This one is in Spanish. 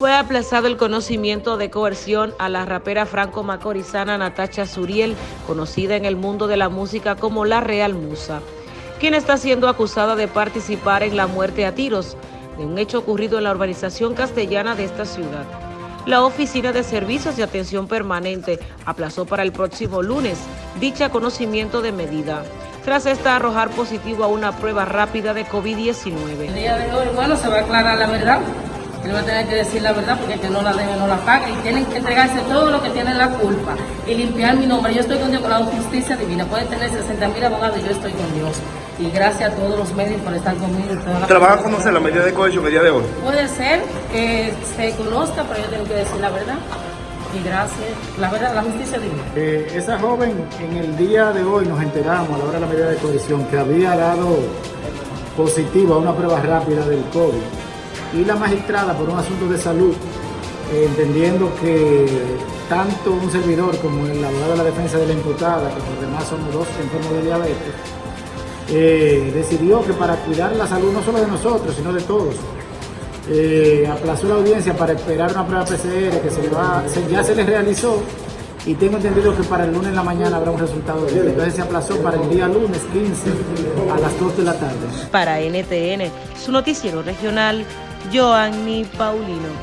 Fue aplazado el conocimiento de coerción a la rapera franco-macorizana Natacha Suriel, conocida en el mundo de la música como La Real Musa, quien está siendo acusada de participar en la muerte a tiros de un hecho ocurrido en la urbanización castellana de esta ciudad. La Oficina de Servicios de Atención Permanente aplazó para el próximo lunes dicha conocimiento de medida, tras esta arrojar positivo a una prueba rápida de COVID-19. El día de hoy, bueno, se va a aclarar la verdad él va a tener que decir la verdad porque el que no la debe no la paga y tienen que entregarse todo lo que tienen la culpa y limpiar mi nombre. Yo estoy con Dios con la justicia divina. Pueden tener 60 mil abogados y yo estoy con Dios. Y gracias a todos los medios por estar conmigo. ¿Trabaja a conocer la medida de cohecho que día de hoy? Puede ser que se conozca, pero yo tengo que decir la verdad. Y gracias, la verdad, la justicia divina. Eh, esa joven en el día de hoy nos enteramos a la hora de la medida de cohesión que había dado positivo a una prueba rápida del COVID y la magistrada por un asunto de salud, eh, entendiendo que tanto un servidor como el abogado de la defensa de la imputada, que por demás somos dos enfermos de diabetes, eh, decidió que para cuidar la salud no solo de nosotros, sino de todos, eh, aplazó la audiencia para esperar una prueba PCR que se ya se les realizó y tengo entendido que para el lunes en la mañana habrá un resultado de Entonces se aplazó para el día lunes 15 a las 2 de la tarde. Para NTN, su noticiero regional, Joanny Paulino.